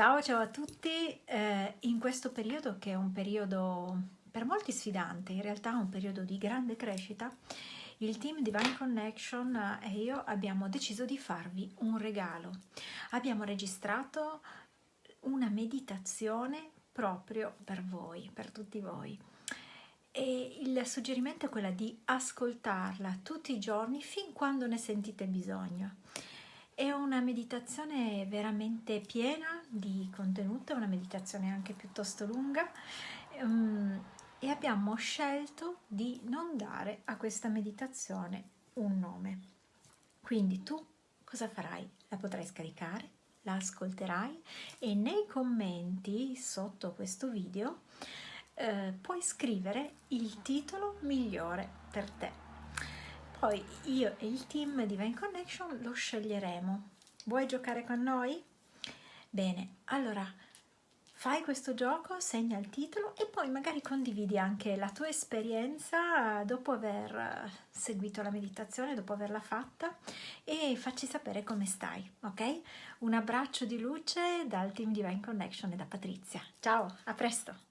Ciao ciao a tutti, eh, in questo periodo che è un periodo per molti sfidante, in realtà un periodo di grande crescita, il team Divine Connection e io abbiamo deciso di farvi un regalo. Abbiamo registrato una meditazione proprio per voi, per tutti voi. E il suggerimento è quello di ascoltarla tutti i giorni fin quando ne sentite bisogno. È una meditazione veramente piena di contenuto, è una meditazione anche piuttosto lunga um, e abbiamo scelto di non dare a questa meditazione un nome. Quindi tu cosa farai? La potrai scaricare, la ascolterai e nei commenti sotto questo video eh, puoi scrivere il titolo migliore per te poi io e il team di Vine Connection lo sceglieremo. Vuoi giocare con noi? Bene, allora fai questo gioco, segna il titolo e poi magari condividi anche la tua esperienza dopo aver seguito la meditazione, dopo averla fatta e facci sapere come stai, ok? Un abbraccio di luce dal team di Divine Connection e da Patrizia. Ciao, a presto!